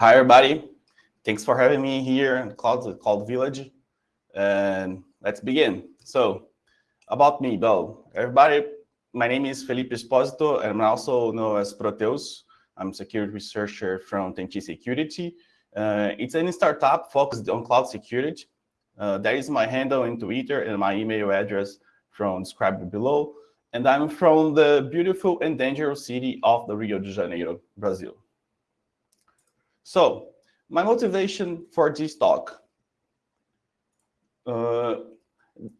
Hi, everybody. Thanks for having me here in Cloud, Cloud Village. And let's begin. So about me, well, everybody, my name is Felipe Esposito, and I'm also known as Proteus. I'm a security researcher from TNT Security. Uh, it's a startup focused on cloud security. Uh, that is my handle in Twitter and my email address from described below. And I'm from the beautiful and dangerous city of the Rio de Janeiro, Brazil. So my motivation for this talk. Uh,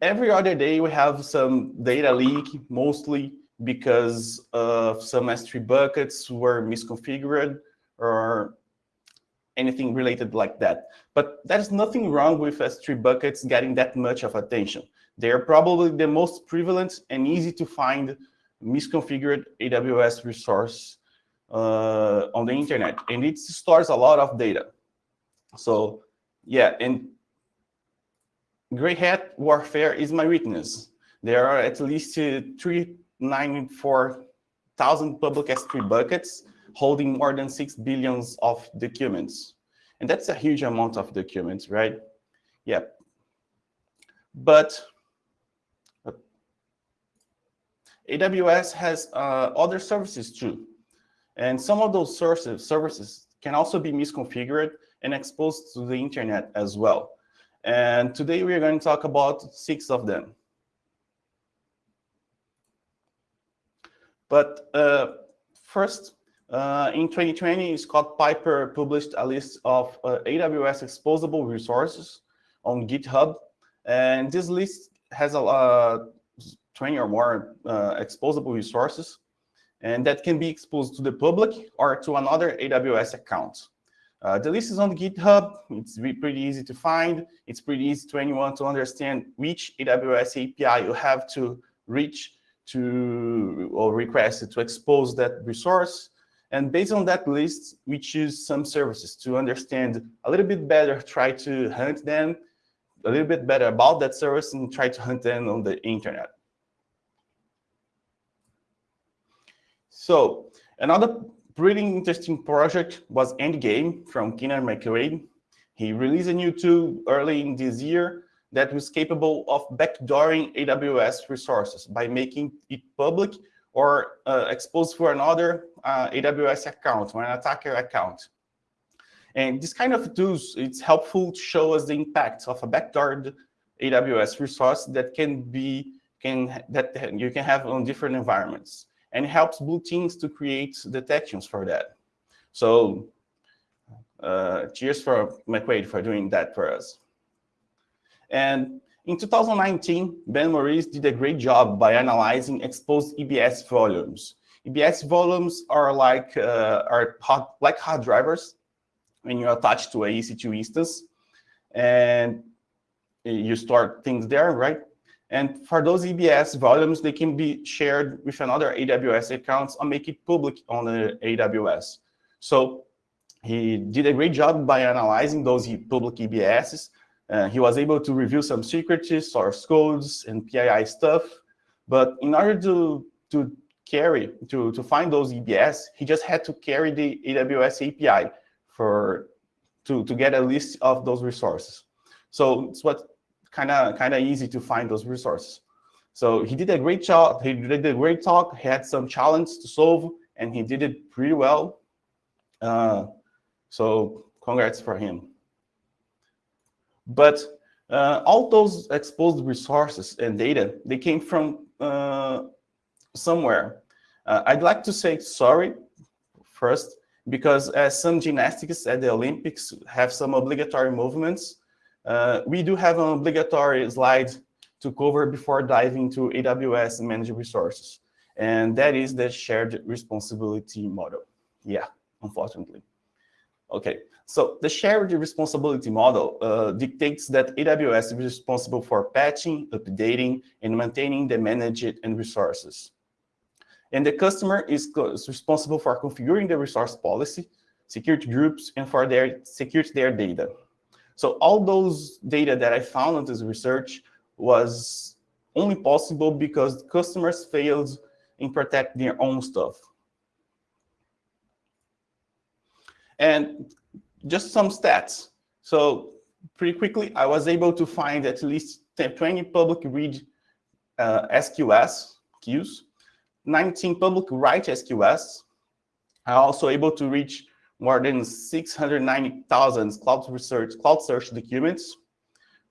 every other day we have some data leak, mostly because of some S3 buckets were misconfigured or anything related like that. But there's nothing wrong with S3 buckets getting that much of attention. They are probably the most prevalent and easy to find misconfigured AWS resource uh, on the internet, and it stores a lot of data. So yeah, and gray hat warfare is my weakness. There are at least uh, 394,000 public S3 buckets holding more than 6 billions of documents. And that's a huge amount of documents, right? Yeah. But uh, AWS has uh, other services too. And some of those sources, services can also be misconfigured and exposed to the internet as well. And today we are going to talk about six of them. But uh, first, uh, in 2020, Scott Piper published a list of uh, AWS exposable resources on GitHub. And this list has a uh, 20 or more uh, exposable resources and that can be exposed to the public or to another AWS account. Uh, the list is on GitHub. It's pretty easy to find. It's pretty easy to anyone to understand which AWS API you have to reach to or request to expose that resource. And based on that list, we choose some services to understand a little bit better, try to hunt them a little bit better about that service and try to hunt them on the internet. So another pretty interesting project was Endgame from Kinnaird McQuade. He released a new tool early in this year that was capable of backdooring AWS resources by making it public or uh, exposed for another uh, AWS account or an attacker account. And this kind of tools, it's helpful to show us the impact of a backdoored AWS resource that can be can that you can have on different environments and helps blue teams to create detections for that. So uh, cheers for McQuade for doing that for us. And in 2019, Ben Morris did a great job by analyzing exposed EBS volumes. EBS volumes are like uh, are hot, like hard drivers when you attach to a EC2 instance, and you store things there, right? And for those EBS volumes, they can be shared with another AWS accounts or make it public on the AWS. So he did a great job by analyzing those public EBSs. Uh, he was able to review some secrets, source codes, and PII stuff. But in order to, to carry, to, to find those EBS, he just had to carry the AWS API for, to, to get a list of those resources. So it's what kind of kind of easy to find those resources. So he did a great job. He did a great talk. He had some challenge to solve, and he did it pretty well. Uh, so congrats for him. But uh, all those exposed resources and data, they came from uh, somewhere. Uh, I'd like to say sorry first, because as some gymnastics at the Olympics have some obligatory movements, uh, we do have an obligatory slide to cover before diving to AWS managed resources. And that is the shared responsibility model. Yeah, unfortunately. Okay, so the shared responsibility model uh, dictates that AWS is responsible for patching, updating, and maintaining the managed and resources. And the customer is, is responsible for configuring the resource policy, security groups, and for their security their data. So all those data that I found in this research was only possible because customers failed in protect their own stuff. And just some stats. So pretty quickly, I was able to find at least 20 public read uh, SQS queues, 19 public write SQS. I also able to reach more than 690,000 cloud research, cloud search documents,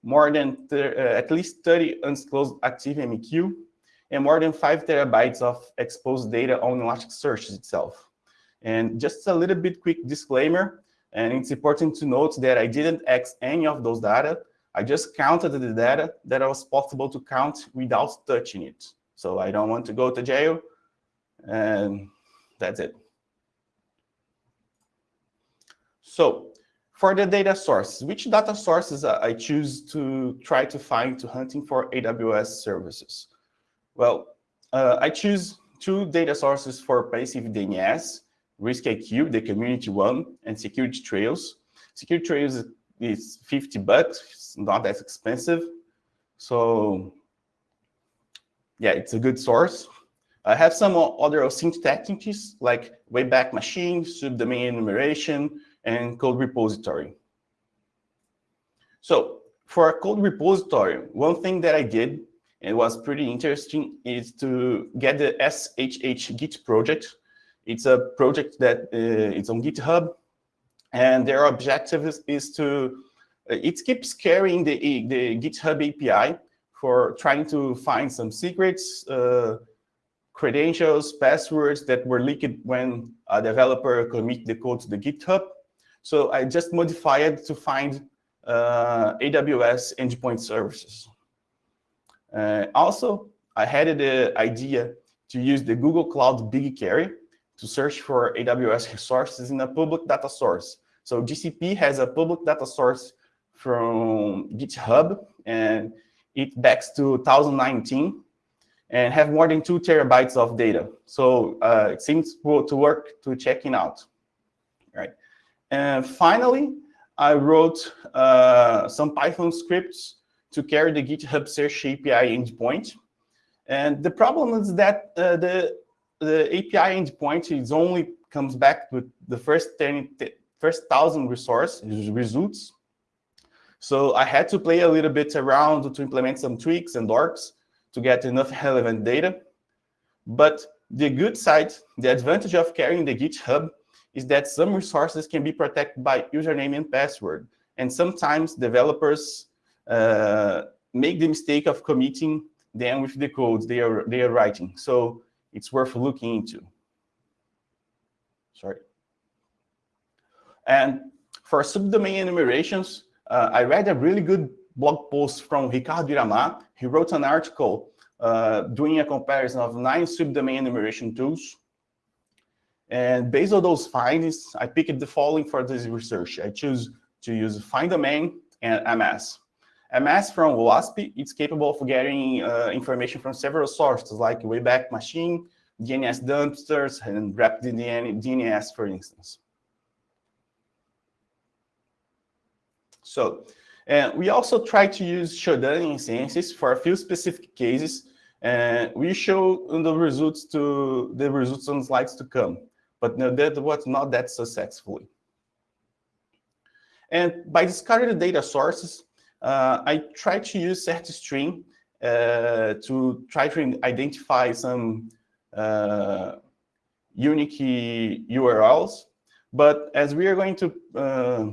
more than uh, at least 30 undisclosed ActiveMQ, and more than five terabytes of exposed data on Elasticsearch itself. And just a little bit quick disclaimer, and it's important to note that I didn't X any of those data. I just counted the data that was possible to count without touching it. So I don't want to go to jail, and that's it. So for the data sources, which data sources I choose to try to find to hunting for AWS services? Well, uh, I choose two data sources for passive DNS, RiskIQ, the community one, and Security Trails. Security Trails is 50 bucks, it's not that expensive. So yeah, it's a good source. I have some other OSINT techniques like Wayback Machine, subdomain enumeration, and code repository. So for a code repository, one thing that I did and was pretty interesting is to get the shhgit project. It's a project that uh, it's on GitHub, and their objective is, is to, uh, it keeps carrying the, the GitHub API for trying to find some secrets, uh, credentials, passwords that were leaked when a developer commit the code to the GitHub. So I just modified to find uh, AWS endpoint services. Uh, also, I had the idea to use the Google Cloud BigQuery to search for AWS resources in a public data source. So GCP has a public data source from GitHub, and it backs to 2019 and have more than two terabytes of data. So uh, it seems to work to checking out? And finally, I wrote uh, some Python scripts to carry the GitHub search API endpoint. And the problem is that uh, the, the API endpoint is only comes back with the first 10, first 1,000 resource results. So I had to play a little bit around to implement some tweaks and dorks to get enough relevant data. But the good side, the advantage of carrying the GitHub is that some resources can be protected by username and password. And sometimes developers uh, make the mistake of committing them with the codes they are, they are writing. So it's worth looking into. Sorry. And for subdomain enumerations, uh, I read a really good blog post from Ricardo Iramar. He wrote an article uh, doing a comparison of nine subdomain enumeration tools and based on those findings, I picked the following for this research. I choose to use Findomain and Amass. Amass from OWASP, it's capable of getting uh, information from several sources like Wayback Machine, DNS dumpsters, and RapidDNS, DNS, for instance. So uh, we also try to use Shodan instances for a few specific cases, and we show the results to the results on slides to come but no, that was not that successfully. And by discarding the data sources, uh, I tried to use CertStream uh, to try to identify some uh, unique URLs. But as we are going to, uh,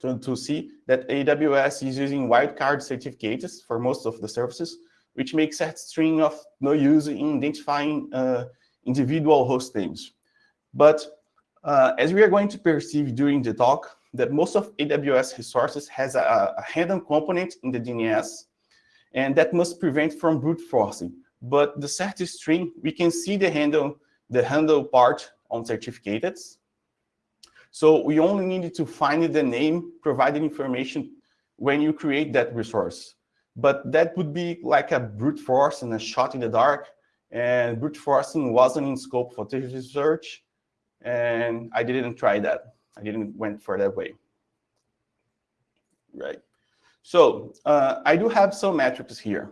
to, to, see that AWS is using wildcard certificates for most of the services, which makes CertStream of no use in identifying uh, individual host names. But uh, as we are going to perceive during the talk, that most of AWS resources has a, a handle component in the DNS, and that must prevent from brute forcing. But the CertStream, we can see the handle, the handle part on certificates. So we only need to find the name, provided information when you create that resource. But that would be like a brute force and a shot in the dark. And brute forcing wasn't in scope for this research and I didn't try that. I didn't went for that way. Right. So uh, I do have some metrics here.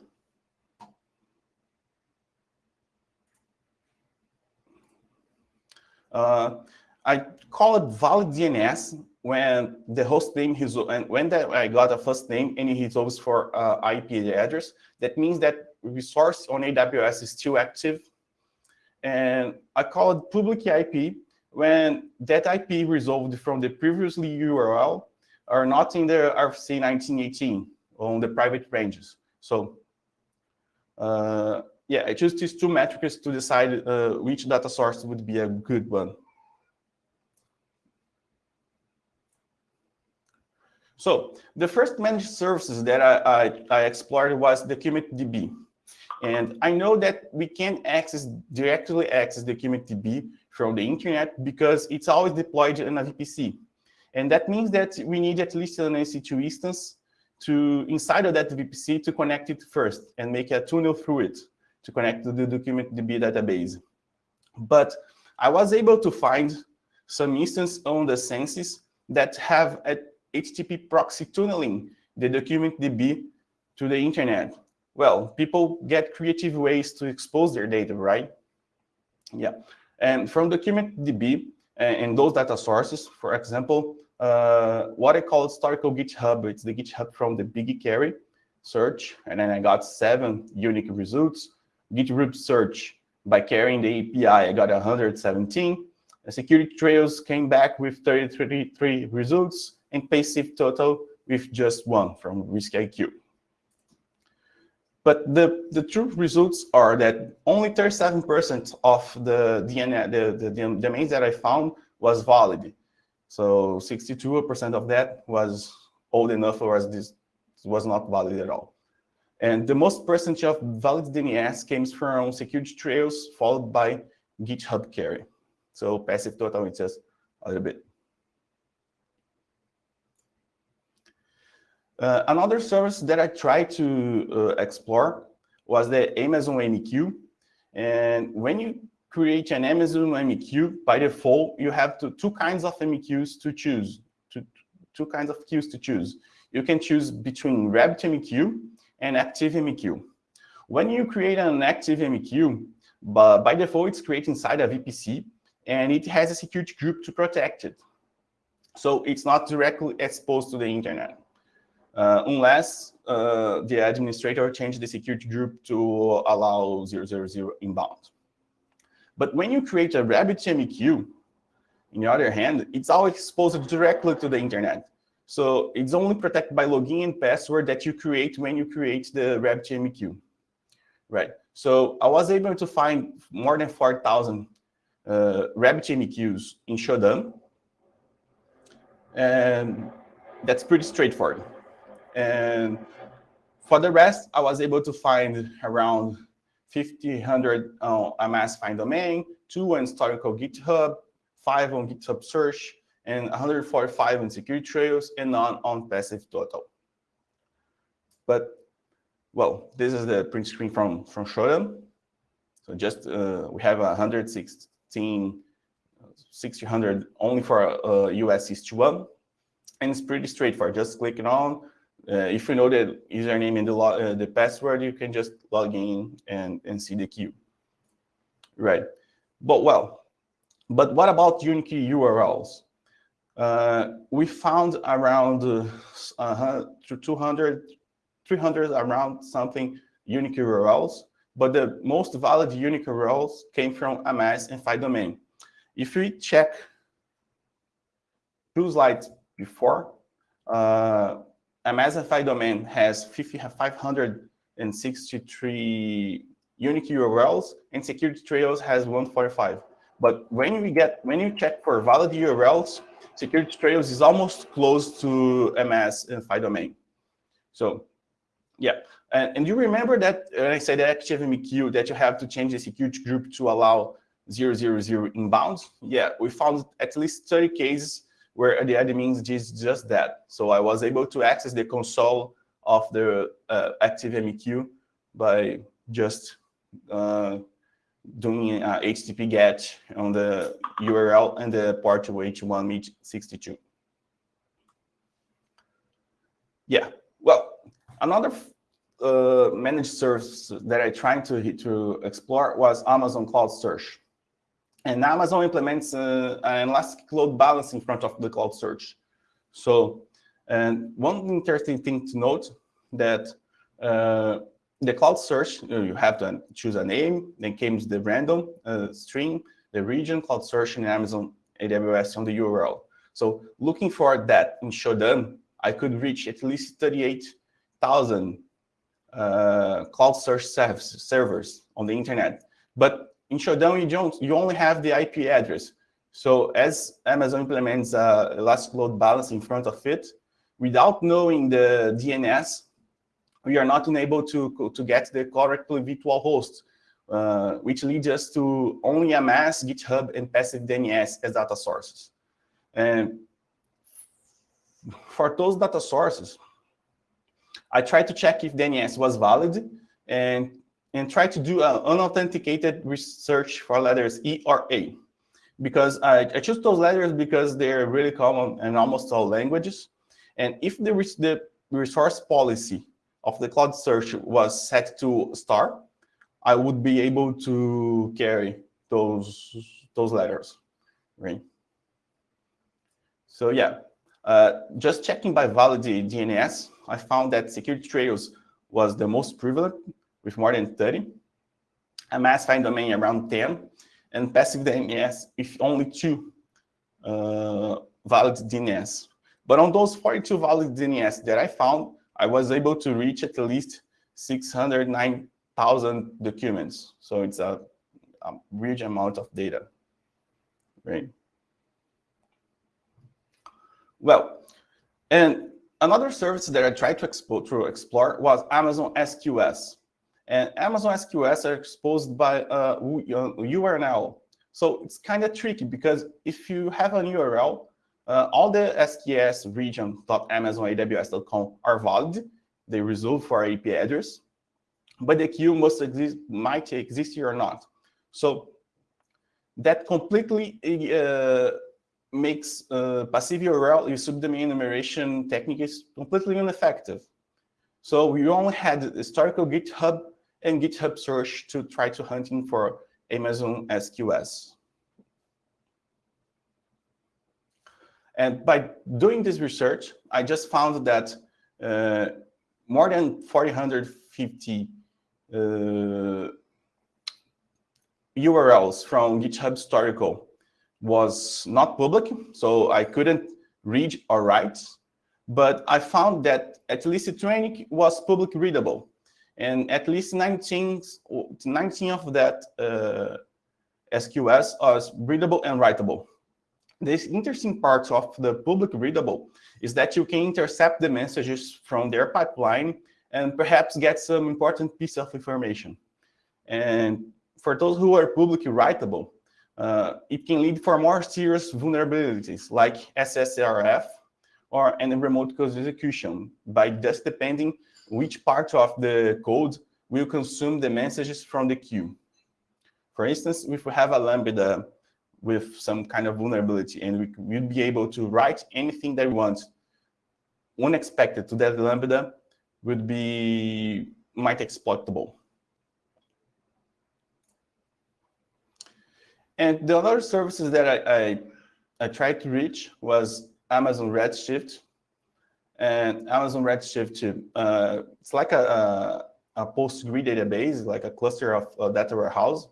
Uh, I call it valid DNS when the host name is and when that I got a first name and it resolves for uh, IP address, that means that resource on AWS is still active. And I call it public IP when that IP resolved from the previously URL are not in the RFC 1918 on the private ranges. So uh, yeah, I choose these two metrics to decide uh, which data source would be a good one. So the first managed services that I, I, I explored was DocumentDB. And I know that we can access directly access DocumentDB from the internet because it's always deployed in a VPC. And that means that we need at least an EC2 instance to inside of that VPC to connect it first and make a tunnel through it to connect to the DocumentDB database. But I was able to find some instance on the Censys that have a HTTP proxy tunneling the DocumentDB to the internet. Well, people get creative ways to expose their data, right? Yeah. And from DocumentDB DB and those data sources, for example, uh, what I call historical GitHub, it's the GitHub from the BigQuery search, and then I got seven unique results. GitHub search by carrying the API, I got 117. The security trails came back with 33 results, and passive total with just one from RiskIQ. But the, the true results are that only 37% of the DNA, the, the, the domains that I found was valid. So 62% of that was old enough or this was not valid at all. And the most percentage of valid DNS came from security trails followed by GitHub carry. So passive total is just a little bit. Uh, another service that I tried to uh, explore was the Amazon MQ. And when you create an Amazon MQ, by default, you have to, two kinds of MQs to choose, two, two kinds of queues to choose. You can choose between RabbitMQ and Active ActiveMQ. When you create an ActiveMQ, but by default, it's created inside a VPC, and it has a security group to protect it. So it's not directly exposed to the internet unless uh, the administrator changes the security group to allow 000 inbound. But when you create a RabbitMQ, on the other hand, it's always exposed directly to the internet. So it's only protected by login and password that you create when you create the RabbitMQ. Right. So I was able to find more than 4,000 uh, RabbitMQs in Shodan. And that's pretty straightforward. And for the rest, I was able to find around 1,500 uh, Amass Findomain, two on historical GitHub, five on GitHub search, and 145 on security trails, and none on passive total. But, well, this is the print screen from, from Shodan. So just, uh, we have 116, 1600 only for uh, US East 1. And it's pretty straightforward, just clicking on, uh, if you know the username and the, uh, the password, you can just log in and, and see the queue. Right. But well, but what about unique URLs? Uh, we found around uh, 200, 300 around something unique URLs, but the most valid unique URLs came from Amass and Findomain. If we check two slides before, uh, Amass Findomain has 563 unique URLs and security trails has 145. But when we get when you check for valid URLs, security trails is almost close to Amass and domain. So yeah, and, and you remember that when I said ActiveMQ that you have to change the security group to allow 000 inbounds? Yeah, we found at least 30 cases where the admin did just that. So I was able to access the console of the uh, ActiveMQ by just uh, doing a HTTP GET on the URL and the port to H162. Yeah, well, another uh, managed service that I tried to, to explore was Amazon Cloud Search. And Amazon implements uh, an elastic load balance in front of the cloud search. So, and one interesting thing to note that uh, the cloud search, you have to choose a name, then comes the random uh, string, the region, cloud search in Amazon AWS on the URL. So looking for that in Shodan, I could reach at least 38,000 uh, cloud search servers on the internet. But in Shodan, you, don't, you only have the IP address. So as Amazon implements uh, Elastic Load Balance in front of it, without knowing the DNS, we are not able to, to get the correct virtual host, uh, which leads us to only amass, GitHub, and passive DNS as data sources. And for those data sources, I tried to check if DNS was valid and, and try to do an unauthenticated research for letters E or A. Because I, I choose those letters because they're really common in almost all languages. And if the, the resource policy of the cloud search was set to star, I would be able to carry those, those letters, right? So yeah, uh, just checking by valid DNS, I found that security trails was the most prevalent with more than 30, Amass Findomain around 10, and passive DNS with only two uh, valid DNS. But on those 42 valid DNS that I found, I was able to reach at least 609,000 documents. So it's a, a huge amount of data, right? Well, and another service that I tried to to explore was Amazon SQS. And Amazon SQS are exposed by URL. So it's kind of tricky because if you have a URL, uh, all the SQS region.amazonaws.com are valid. They resolve for IP address, but the queue must exist, might exist here or not. So that completely uh, makes uh, passive URL with subdomain enumeration technique is completely ineffective. So we only had historical GitHub and GitHub search to try to hunting for Amazon SQS. And by doing this research, I just found that uh, more than 450 uh, URLs from GitHub historical was not public, so I couldn't read or write. But I found that at least 20 was public readable. And at least 19, 19 of that uh, SQS are readable and writable. This interesting part of the public readable is that you can intercept the messages from their pipeline and perhaps get some important piece of information. And for those who are publicly writable, uh, it can lead for more serious vulnerabilities like SSRF or any remote code execution by just depending which part of the code will consume the messages from the queue. For instance, if we have a Lambda with some kind of vulnerability and we will be able to write anything that we want unexpected to that Lambda would be might exploitable. And the other services that I, I, I tried to reach was Amazon Redshift. And Amazon Redshift, uh, it's like a, a, a PostgreSQL database, like a cluster of uh, data warehouse.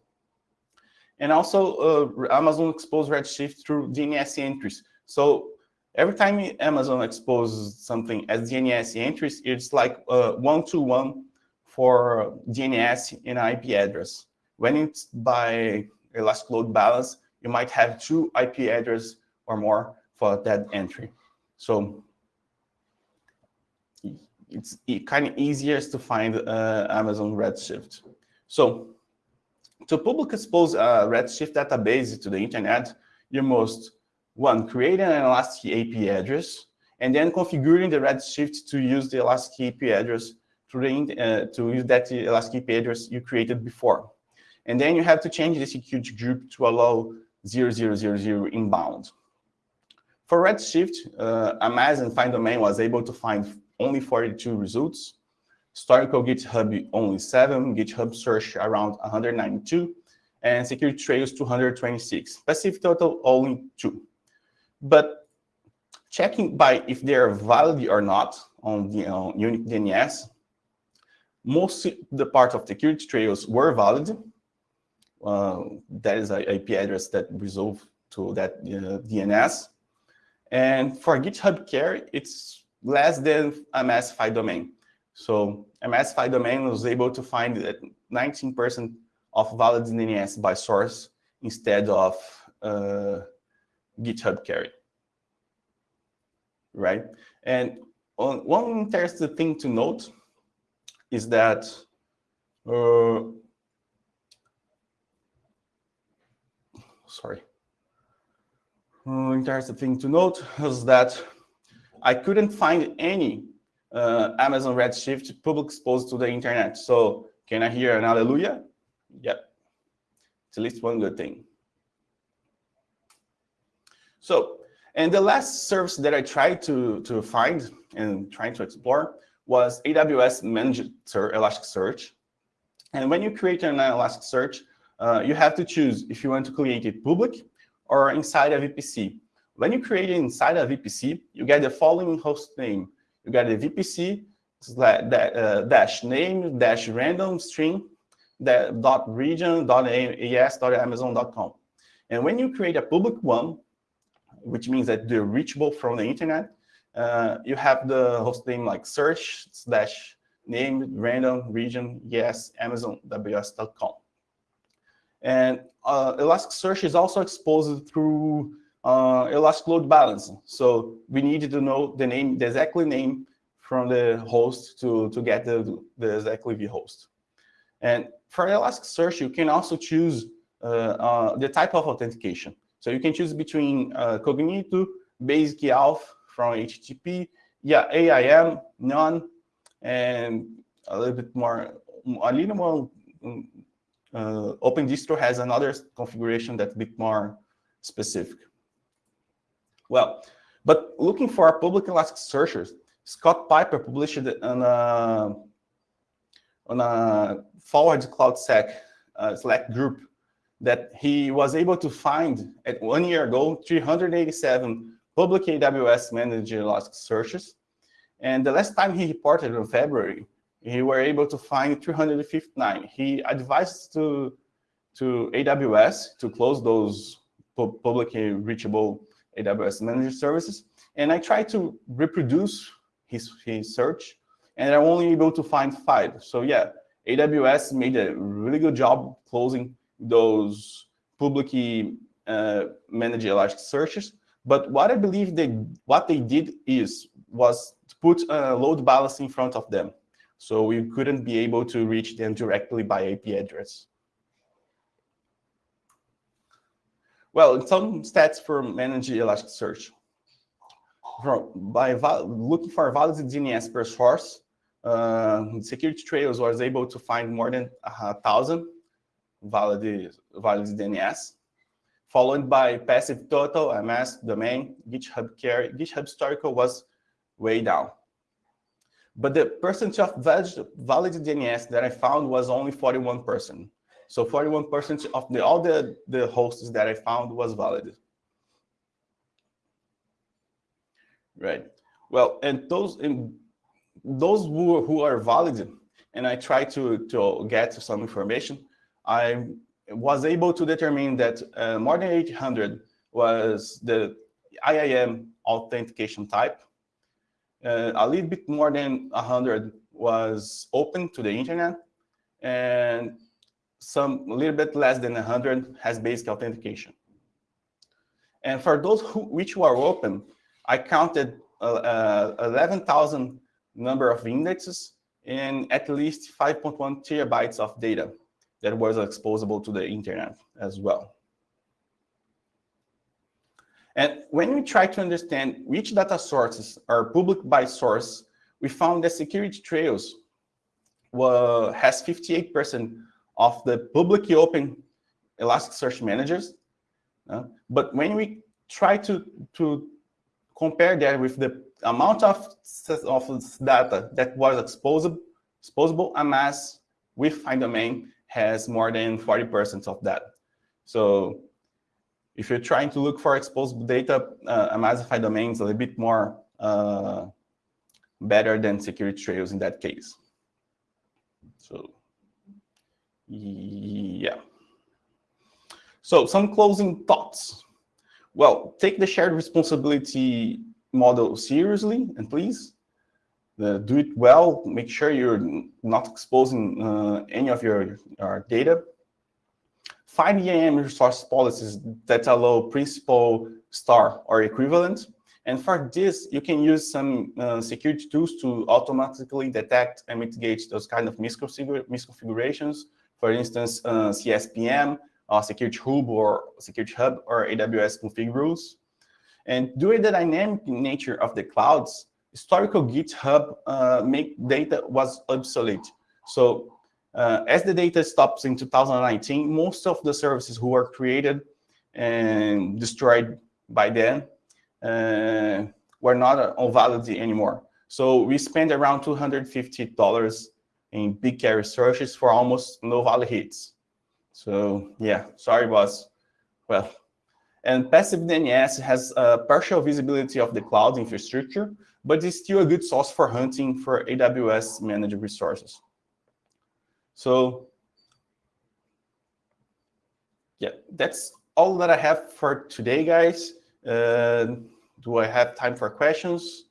And also uh, Amazon exposes Redshift through DNS entries. So every time Amazon exposes something as DNS entries, it's like one-to-one -one for DNS and IP address. When it's by Elastic Load Balance, you might have two IP address or more for that entry. So it's kind of easier to find uh, Amazon Redshift. So to public expose a Redshift database to the internet, you must, one, create an Elastic IP address, and then configuring the Redshift to use the Elastic IP address to, uh, to use that Elastic IP address you created before. And then you have to change the security group to allow 0000 inbound. For Redshift, uh, Amazon Find Domain was able to find only 42 results. Historical GitHub only 7, GitHub search around 192, and security trails 226. Passive total only 2. But checking by if they are valid or not on the uh, unique DNS, most the part of security trails were valid. Uh, that is an IP address that resolve to that uh, DNS. And for GitHub Care, it's less than Amass Findomain. So Amass Findomain was able to find that 19% of valid DNS by source instead of uh, GitHub Carry, right? And one interesting thing to note is that uh, sorry. Uh, interesting thing to note is that I couldn't find any uh, Amazon Redshift public exposed to the internet. So can I hear an hallelujah? Yep. It's at least one good thing. So, and the last service that I tried to, to find and trying to explore was AWS Managed Elasticsearch. And when you create an Elasticsearch, uh, you have to choose if you want to create it public or inside a VPC. When you create it inside a VPC, you get the following host name. You get the VPC uh, dash name dash random string that dot region dot as dot amazon dot com. And when you create a public one, which means that they're reachable from the internet, uh, you have the host name like search slash name random region yes amazon ws.com. And uh, Elasticsearch is also exposed through uh, Elastic Load Balancing. So we needed to know the name, the exact name from the host to, to get the, the exactly the host. And for Elasticsearch, you can also choose uh, uh, the type of authentication. So you can choose between uh, Cognito, Basic EALF from HTTP, yeah, IAM, none, and a little bit more, a little more mm, uh, OpenDistro has another configuration that's a bit more specific. Well, but looking for public Elasticsearchers, Scott Piper published on a, on a forward CloudSec uh, Slack group that he was able to find at one year ago 387 public AWS managed Elasticsearches. And the last time he reported in February, he were able to find 359. He advised to, to AWS to close those publicly reachable AWS managed services. And I tried to reproduce his, his search, and I'm only able to find five. So yeah, AWS made a really good job closing those publicly uh, managed Elasticsearches. But what I believe they what they did is was to put a load balance in front of them. So we couldn't be able to reach them directly by IP address. Well, some stats for managed Elasticsearch. From, by looking for valid DNS per source, uh, Security Trails was able to find more than a thousand valid, valid DNS, followed by passive total, Amass, domain, GitHub carry. GitHub historical was way down. But the percentage of valid DNS that I found was only 41%. So 41% of the, all the, the hosts that I found was valid. Right. Well, and those and those who, who are valid, and I try to, to get some information, I was able to determine that uh, more than 800 was the IAM authentication type, uh, a little bit more than 100 was open to the internet, and some a little bit less than 100 has basic authentication. And for those who, which were open, I counted uh, uh, 11,000 number of indexes and at least 5.1 terabytes of data that was exposable to the internet as well. And when we try to understand which data sources are public by source, we found that security trails were, has 58% of the publicly open Elasticsearch managers. Uh, but when we try to, to compare that with the amount of, of data that was exposable, exposable amass with domain has more than 40% of that. So if you're trying to look for exposed data, uh, Amass Findomains a little bit more uh, better than security trails in that case. So, yeah. So some closing thoughts. Well, take the shared responsibility model seriously, and please uh, do it well. Make sure you're not exposing uh, any of your, your data. Find IAM resource policies that allow principal, star, or equivalent. And for this, you can use some uh, security tools to automatically detect and mitigate those kind of misconfigurations. For instance, uh, CSPM, uh, Security Hub or Security Hub or AWS config rules. And due to the dynamic nature of the clouds, historical GitHub uh, make data was obsolete. So uh, as the data stops in 2019, most of the services who were created and destroyed by then uh, were not on Validity anymore. So we spent around $250 in BigQuery searches for almost no value hits. So yeah, sorry, boss. Well, and passive DNS has a partial visibility of the cloud infrastructure, but it's still a good source for hunting for AWS managed resources. So yeah, that's all that I have for today, guys. Uh, do I have time for questions?